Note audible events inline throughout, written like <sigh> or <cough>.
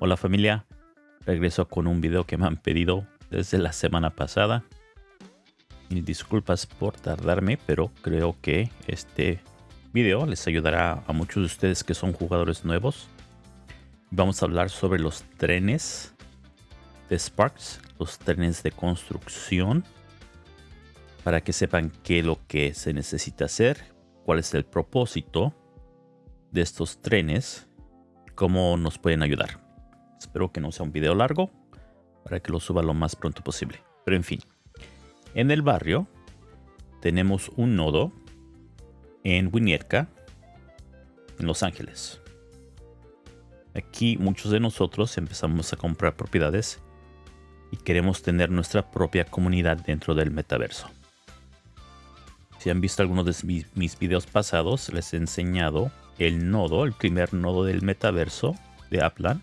Hola familia, regreso con un video que me han pedido desde la semana pasada. Y disculpas por tardarme, pero creo que este video les ayudará a muchos de ustedes que son jugadores nuevos. Vamos a hablar sobre los trenes de Sparks, los trenes de construcción, para que sepan qué es lo que se necesita hacer, cuál es el propósito de estos trenes, cómo nos pueden ayudar. Espero que no sea un video largo para que lo suba lo más pronto posible. Pero en fin, en el barrio tenemos un nodo en Winnetka, en Los Ángeles. Aquí muchos de nosotros empezamos a comprar propiedades y queremos tener nuestra propia comunidad dentro del metaverso. Si han visto algunos de mis, mis videos pasados, les he enseñado el nodo, el primer nodo del metaverso de Aplan,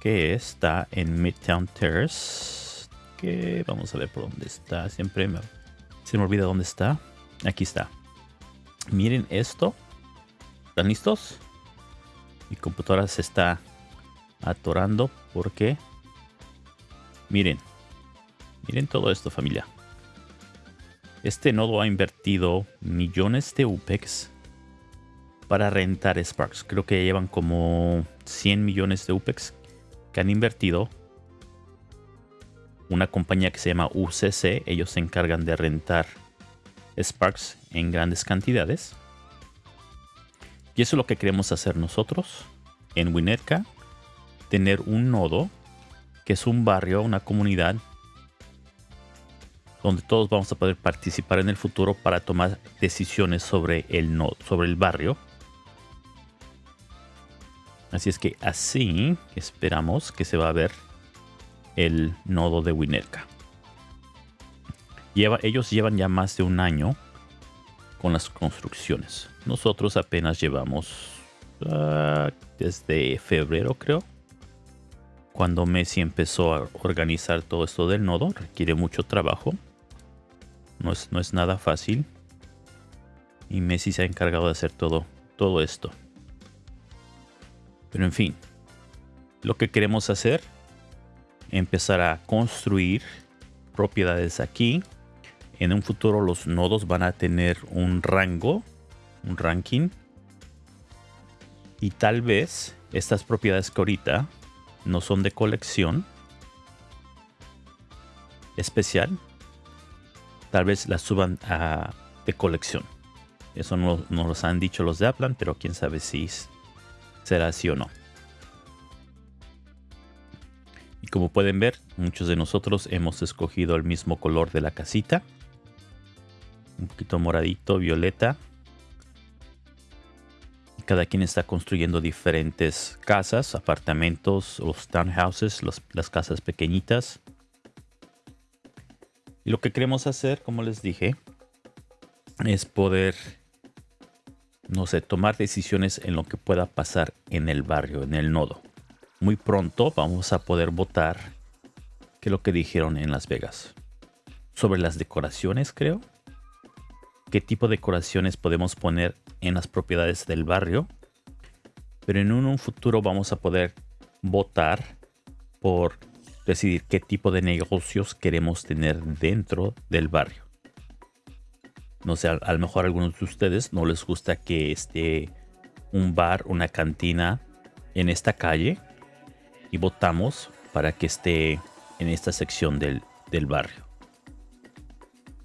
que está en Midtown Terrace. Que vamos a ver por dónde está. Siempre se me olvida dónde está. Aquí está. Miren esto. ¿Están listos? Mi computadora se está atorando porque... Miren. Miren todo esto familia. Este nodo ha invertido millones de UPEX para rentar Sparks. Creo que llevan como 100 millones de UPEX que han invertido. Una compañía que se llama UCC. Ellos se encargan de rentar Sparks en grandes cantidades. Y eso es lo que queremos hacer nosotros en Winnetka. Tener un nodo que es un barrio, una comunidad donde todos vamos a poder participar en el futuro para tomar decisiones sobre el nodo, sobre el barrio. Así es que así esperamos que se va a ver el nodo de Winnetka. ellos llevan ya más de un año con las construcciones. Nosotros apenas llevamos ah, desde febrero creo. Cuando Messi empezó a organizar todo esto del nodo, requiere mucho trabajo. No es, no es nada fácil. Y Messi se ha encargado de hacer todo, todo esto. Pero en fin, lo que queremos hacer, empezar a construir propiedades aquí. En un futuro los nodos van a tener un rango, un ranking. Y tal vez estas propiedades que ahorita no son de colección especial, tal vez las suban a de colección. Eso no nos lo han dicho los de Aplan, pero quién sabe si será así o no. Y como pueden ver, muchos de nosotros hemos escogido el mismo color de la casita. Un poquito moradito, violeta. Cada quien está construyendo diferentes casas, apartamentos, los townhouses, las casas pequeñitas. Y lo que queremos hacer, como les dije, es poder no sé, tomar decisiones en lo que pueda pasar en el barrio, en el nodo. Muy pronto vamos a poder votar que lo que dijeron en Las Vegas. Sobre las decoraciones, creo. ¿Qué tipo de decoraciones podemos poner en las propiedades del barrio? Pero en un futuro vamos a poder votar por decidir qué tipo de negocios queremos tener dentro del barrio no sé, a, lo mejor a algunos de ustedes no les gusta que esté un bar, una cantina en esta calle y votamos para que esté en esta sección del, barrio.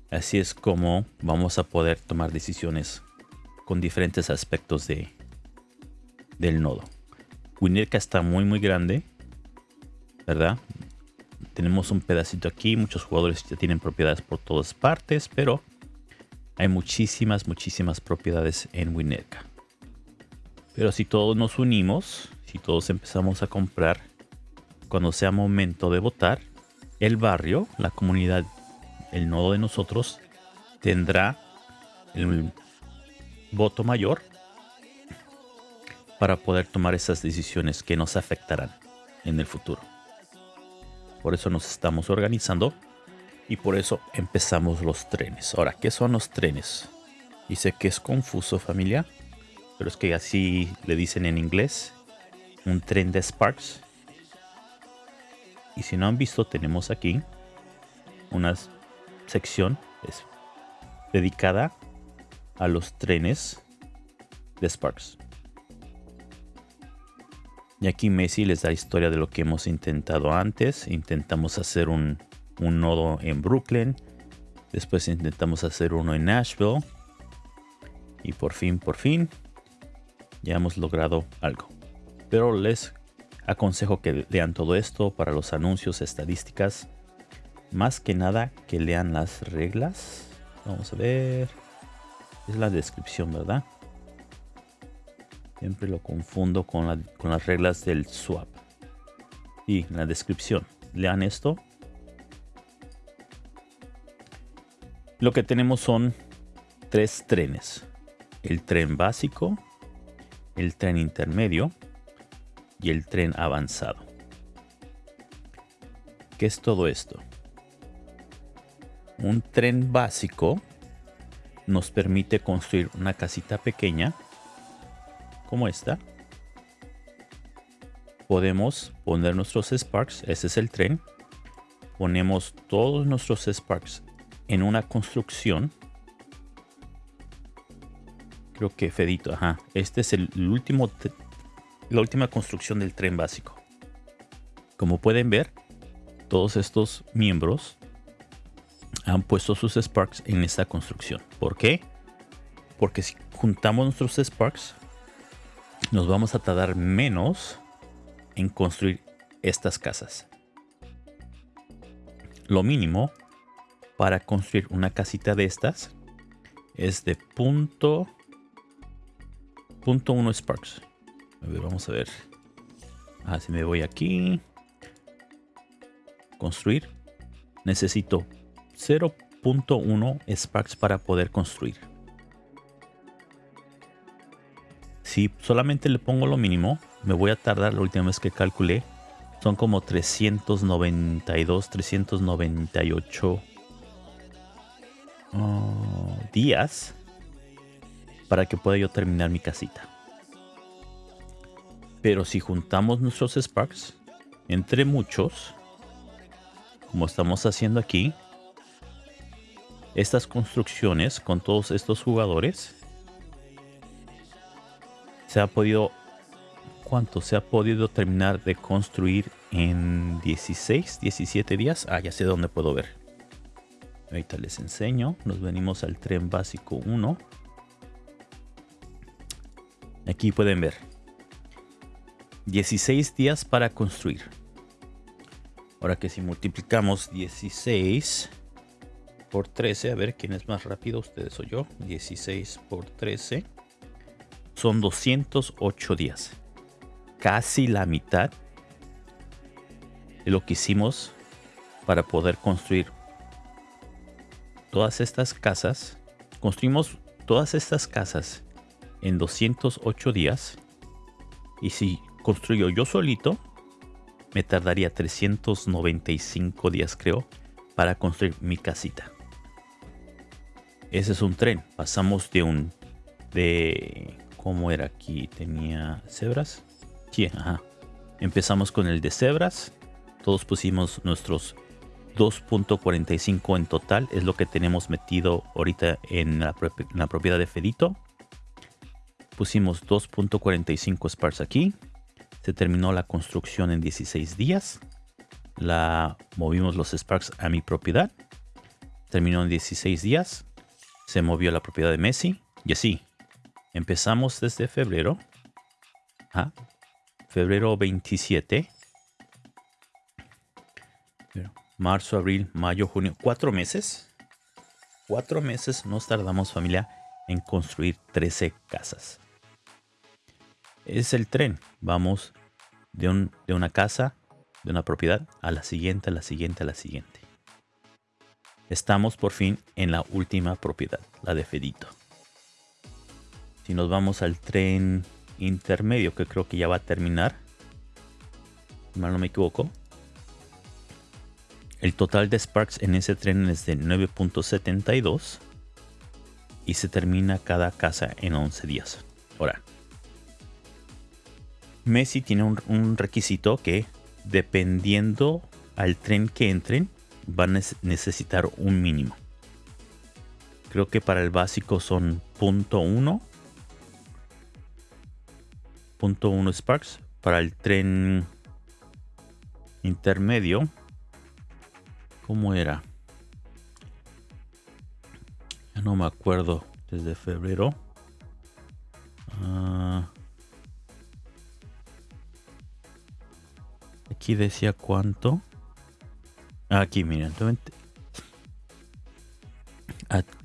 Así es como vamos a poder tomar decisiones con diferentes aspectos de, del nodo. Winnetka está muy muy grande, ¿verdad? Tenemos un pedacito aquí, muchos jugadores ya tienen propiedades por todas partes, pero hay muchísimas, muchísimas propiedades en Winnetka. Pero si todos nos unimos, si todos empezamos a comprar, cuando sea momento de votar, el barrio, la comunidad, el nodo de nosotros, tendrá el voto mayor para poder tomar esas decisiones que nos afectarán en el futuro. Por eso nos estamos organizando Y por eso empezamos los trenes. Ahora, ¿qué son los trenes? Dice que es confuso familia, pero es que así le dicen en inglés. Un tren de Sparks. Y si no han visto, tenemos aquí una sección dedicada a los trenes de Sparks. Y aquí Messi les da historia de lo que hemos intentado antes. Intentamos hacer un, un nodo en Brooklyn. Después intentamos hacer uno en Nashville. Y por fin, por fin, ya hemos logrado algo. Pero les aconsejo que lean todo esto para los anuncios, estadísticas. Más que nada que lean las reglas. Vamos a ver. Es la descripción, ¿verdad? Siempre lo confundo con, las reglas del swap. Y la descripción. Lean esto. Lo que tenemos son tres trenes. El tren básico, el tren intermedio y el tren avanzado. ¿Qué es todo esto? Un tren básico nos permite construir una casita pequeña como esta. Podemos poner nuestros Sparks, ese es el tren. Ponemos todos nuestros Sparks en una construcción. Creo que Fedito, ajá. Este es el último, la última construcción del tren básico. Como pueden ver, todos estos miembros han puesto sus Sparks en esta construcción. ¿Por qué? Porque si juntamos nuestros Sparks, nos vamos a tardar menos en construir estas casas. Lo mínimo para construir una casita de estas es de punto punto 1 sparks. A ver, vamos a ver. Ah, si me voy aquí. Construir. Necesito 0.1 sparks para poder construir. si solamente le pongo lo mínimo, me voy a tardar, la última vez que calculé, son como 392, 398 días para que pueda yo terminar mi casita. Pero si juntamos nuestros Sparks, entre muchos, como estamos haciendo aquí, estas construcciones con todos estos jugadores se ha podido ¿cuánto? Se ha podido terminar de construir en 16, 17 días. Ah, ya sé dónde puedo ver. Ahorita les enseño. Nos venimos al tren básico 1. Aquí pueden ver. 16 días para construir. Ahora que si multiplicamos 16 por 13, a ver quién es más rápido, ustedes o yo. 16 por 13 son 208 días. Casi la mitad de lo que hicimos para poder construir todas estas casas. Construimos todas estas casas en 208 días. Y si construyo yo solito, me tardaría 395 días creo para construir mi casita. Ese es un tren. Pasamos de un de ¿Cómo era aquí? Tenía cebras. Sí, ajá. Empezamos con el de cebras. Todos pusimos nuestros 2.45 en total. Es lo que tenemos metido ahorita en la, propiedad de Fedito. Pusimos 2.45 Sparks aquí. Se terminó la construcción en 16 días. La movimos los Sparks a mi propiedad. Terminó en 16 días. Se movió la propiedad de Messi. Y así, Empezamos desde febrero. Febrero 27. Marzo, abril, mayo, junio. Cuatro meses. Cuatro meses nos tardamos familia en construir 13 casas. Es el tren. Vamos de, de una casa, de una propiedad, a la siguiente, a la siguiente, a la siguiente. Estamos por fin en la última propiedad, la de Fedito. Si nos vamos al tren intermedio, que creo que ya va a terminar. Si mal no me equivoco. El total de Sparks en ese tren es de 9.72 y se termina cada casa en 11 días. Ahora, Messi tiene un, un requisito que dependiendo al tren que entren, van a necesitar un mínimo. Creo que para el básico son .1 .1 Sparks. Para el tren intermedio, ¿cómo era? Ya no me acuerdo. Desde febrero. Ah. aquí decía cuánto. Aquí, miren.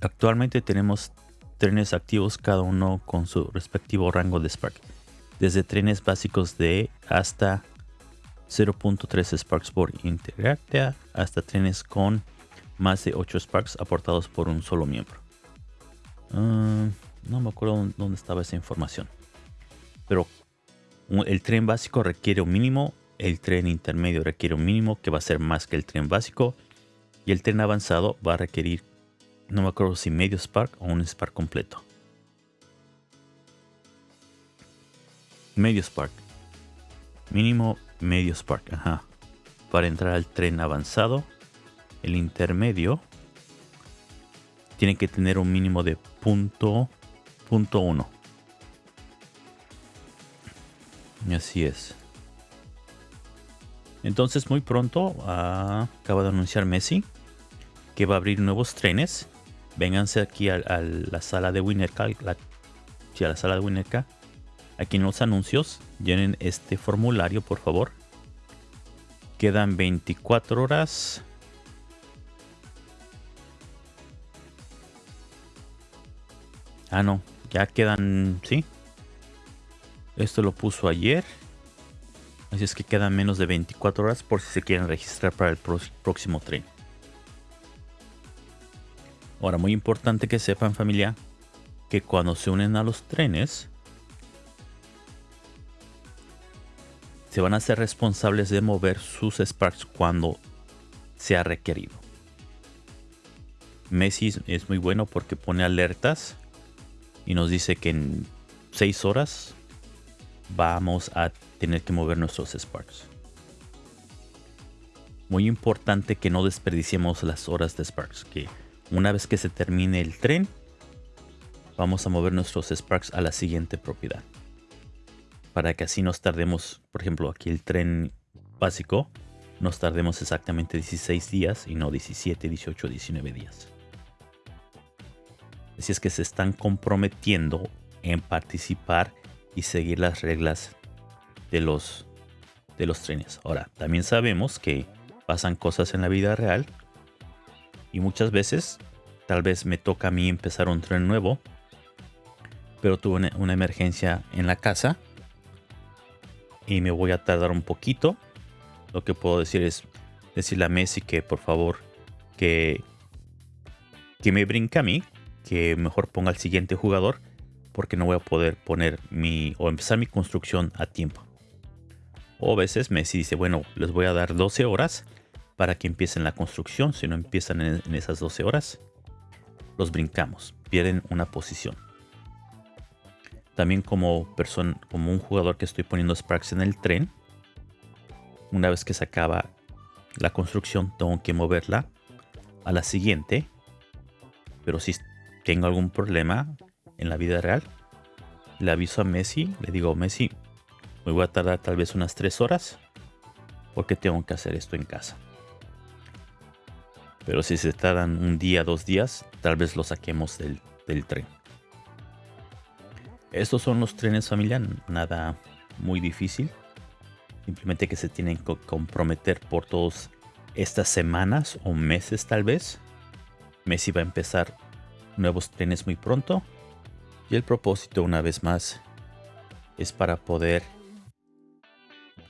Actualmente tenemos trenes activos, cada uno con su respectivo rango de Spark. Desde trenes básicos de hasta 0.3 Sparks por Interacta hasta trenes con más de 8 Sparks aportados por un solo miembro. Ah, no me acuerdo dónde estaba esa información. Pero el tren básico requiere un mínimo, el tren intermedio requiere un mínimo que va a ser más que el tren básico y el tren avanzado va a requerir, no me acuerdo si medio Spark o un Spark completo. Medio Spark. Mínimo medio Spark, ajá. Para entrar al tren avanzado, el intermedio tiene que tener un mínimo de punto, punto uno. Y así es. Entonces muy pronto ah, acaba de anunciar Messi que va a abrir nuevos trenes. Vénganse aquí a, la sala de Winnerka, la, a la sala de Winnerka. Aquí en los anuncios llenen este formulario por favor. Quedan 24 horas Ah, no. Ya quedan... Sí. Esto lo puso ayer. Así es que quedan menos de 24 horas por si se quieren registrar para el próximo tren. Ahora, muy importante que sepan familia, que cuando se unen a los trenes, se van a ser responsables de mover sus Sparks cuando sea requerido. Messi es muy bueno porque pone alertas y nos dice que en 6 horas vamos a tener que mover nuestros Sparks. Muy importante que no desperdiciemos las horas de Sparks, que una vez que se termine el tren, vamos a mover nuestros Sparks a la siguiente propiedad. Para que así nos tardemos, por ejemplo, aquí el tren básico, nos tardemos exactamente 16 días y no 17, 18, 19 días. Así es que se están comprometiendo en participar y seguir las reglas de los, de los trenes. Ahora, también sabemos que pasan cosas en la vida real y muchas veces tal vez me toca a mí empezar un tren nuevo, pero tuve una, emergencia en la casa y me voy a tardar un poquito. Lo que puedo decir es decirle a Messi que por favor que, que me brinque a mí que mejor ponga al siguiente jugador porque no voy a poder poner mi o empezar mi construcción a tiempo. O a veces Messi dice, bueno, les voy a dar 12 horas para que empiecen la construcción. Si no empiezan en, esas 12 horas, los brincamos, pierden una posición. También como, persona, como un jugador que estoy poniendo Sparks en el tren, una vez que se acaba la construcción, tengo que moverla a la siguiente. Pero si tengo algún problema en la vida real, le aviso a Messi, le digo, Messi, me voy a tardar tal vez unas 3 horas porque tengo que hacer esto en casa. Pero si se tardan un día, dos días, tal vez lo saquemos del, del tren. Estos son los trenes familia, nada muy difícil. Simplemente que se tienen que comprometer por todas estas semanas o meses tal vez. Messi va a empezar nuevos trenes muy pronto. Y el propósito una vez más es para poder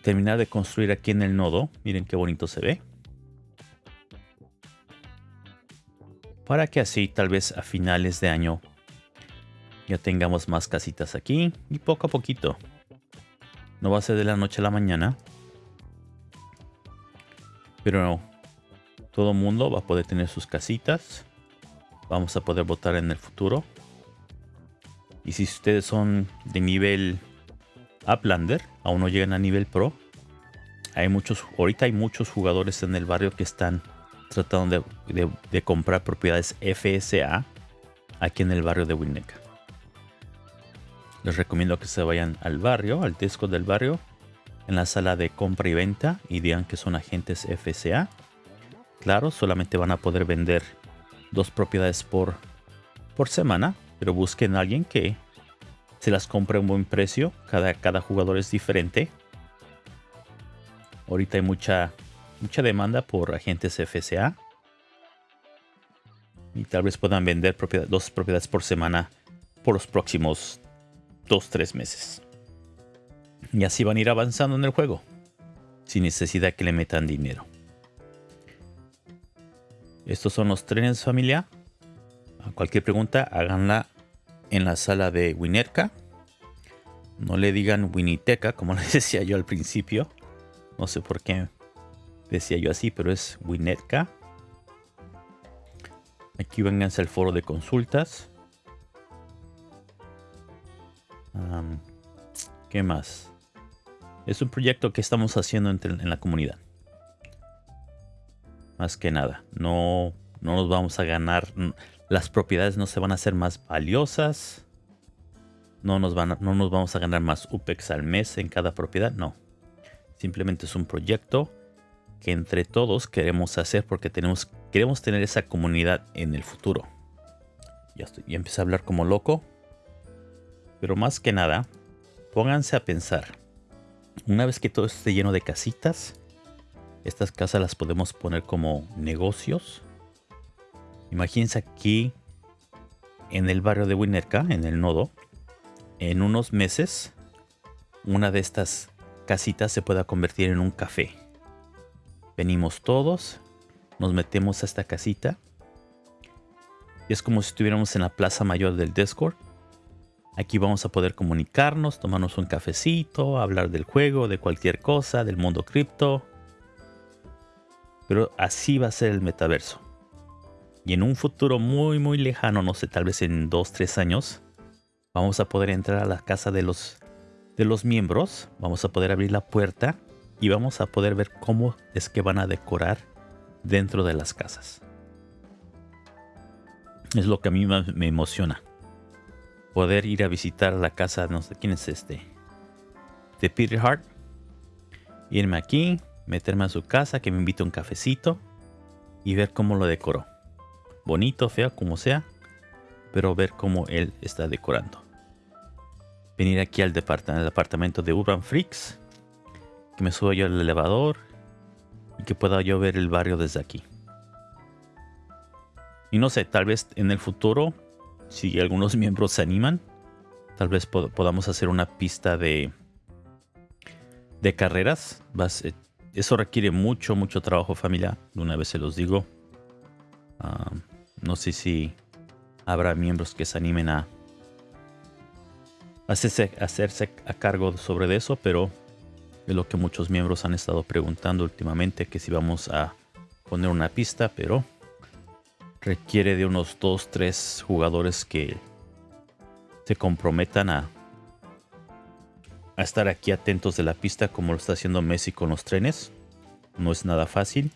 terminar de construir aquí en el nodo. Miren qué bonito se ve. Para que así tal vez a finales de año ya tengamos más casitas aquí y poco a poquito. No va a ser de la noche a la mañana. Pero Todo mundo va a poder tener sus casitas. Vamos a poder votar en el futuro. Y si ustedes son de nivel Uplander, aún no llegan a nivel Pro, hay muchos, ahorita hay muchos jugadores en el barrio que están tratando de, comprar propiedades FSA aquí en el barrio de Winnetka. Les recomiendo que se vayan al barrio, al disco del barrio, en la sala de compra y venta y digan que son agentes FSA. Claro, solamente van a poder vender dos propiedades por, por semana, pero busquen a alguien que se las compre a un buen precio. Cada, cada jugador es diferente. Ahorita hay mucha, mucha demanda por agentes FSA. Y tal vez puedan vender dos propiedades por semana por los próximos 2-3 meses. Y así van a ir avanzando en el juego. Sin necesidad que le metan dinero. Estos son los trenes familia. Cualquier pregunta háganla en la sala de Winerka. No le digan Winiteca como <laughs> les decía yo al principio. No sé por qué decía yo así, pero es Winetka. Aquí vénganse al foro de consultas. ¿Qué más? Es un proyecto que estamos haciendo en la comunidad. Más que nada. No, no nos vamos a ganar. Las propiedades no se van a hacer más valiosas. No nos, van no nos vamos a ganar más UPEX al mes en cada propiedad. No. Simplemente es un proyecto que entre todos queremos hacer porque tenemos, queremos tener esa comunidad en el futuro. Ya, estoy, ya empecé a hablar como loco. Pero más que nada, pónganse a pensar. Una vez que todo esté lleno de casitas, estas casas las podemos poner como negocios. Imagínense aquí en el barrio de Winnerka, en el nodo, en unos meses, una de estas casita se pueda convertir en un café. Venimos todos, nos metemos a esta casita. Y es como si estuviéramos en la plaza mayor del Discord. Aquí vamos a poder comunicarnos, tomarnos un cafecito, hablar del juego, de cualquier cosa, del mundo cripto. Pero así va a ser el metaverso. Y en un futuro muy muy lejano, no sé, tal vez en 2-3 años, vamos a poder entrar a la casa de los de los miembros. Vamos a poder abrir la puerta y vamos a poder ver cómo es que van a decorar dentro de las casas. Es lo que a mí me emociona. Poder ir a visitar la casa, no sé quién es este, de Peter Hart. Irme aquí, meterme a su casa, que me invite un cafecito y ver cómo lo decoró. Bonito, feo, como sea, pero ver cómo él está decorando venir aquí al, departamento de Urban Freaks, que me suba yo al elevador y que pueda yo ver el barrio desde aquí. Y no sé, tal vez en el futuro, si algunos <laughs> miembros se animan, tal vez podamos hacer una pista de, de carreras. eso requiere mucho, mucho trabajo familiar. De una vez se los digo. Ah, no sé si habrá miembros que se animen a, hacerse, hacerse a cargo sobre eso, pero es lo que muchos miembros han estado preguntando últimamente, que si vamos a poner una pista, pero requiere de unos 2-3 jugadores que se comprometan a, a estar aquí atentos de la pista como lo está haciendo Messi con los trenes. No es nada fácil.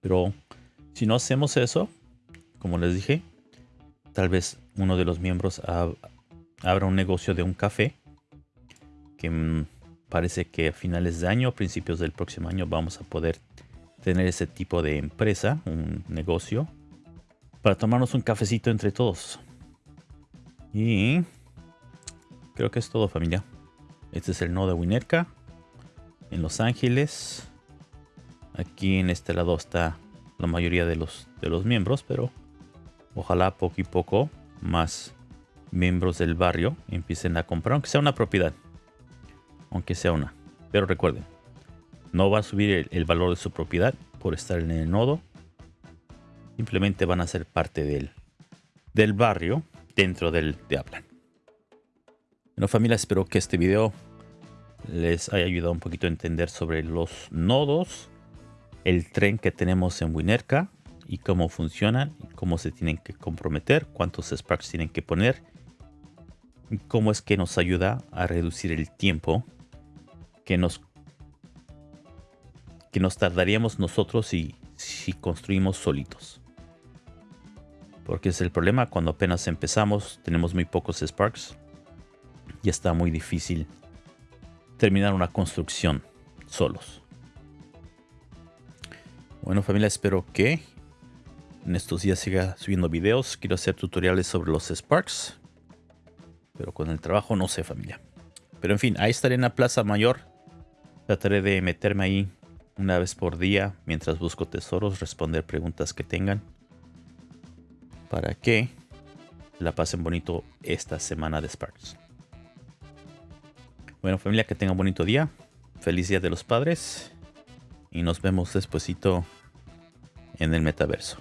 Pero si no hacemos eso, como les dije, tal vez uno de los miembros abra un negocio de un café que mm, parece que a finales de año, principios del próximo año vamos a poder tener ese tipo de empresa, un negocio, para tomarnos un cafecito entre todos. Y creo que es todo familia. Este es el nodo de Winerka en Los Ángeles. Aquí en este lado está la mayoría de los, de los miembros, pero ojalá poco y poco más miembros del barrio empiecen a comprar, aunque sea una propiedad. Aunque sea una. Pero recuerden, no va a subir el, valor de su propiedad por estar en el nodo. Simplemente van a ser parte del, del barrio dentro del de Aplan. Bueno familia, espero que este video les haya ayudado un poquito a entender sobre los nodos el tren que tenemos en Winerca y cómo funcionan, cómo se tienen que comprometer, cuántos Sparks tienen que poner y cómo es que nos ayuda a reducir el tiempo que nos que nos tardaríamos nosotros si, si construimos solitos. Porque es el problema cuando apenas empezamos, tenemos muy pocos Sparks y está muy difícil terminar una construcción solos. Bueno familia, espero que en estos días siga subiendo videos. Quiero hacer tutoriales sobre los Sparks. Pero con el trabajo no sé familia. Pero en fin, ahí estaré en la Plaza Mayor. Trataré de meterme ahí una vez por día mientras busco tesoros, responder preguntas que tengan. Para que la pasen bonito esta semana de Sparks. Bueno familia, que tengan bonito día. Feliz Día de los Padres. Y nos vemos despuesito en el metaverso.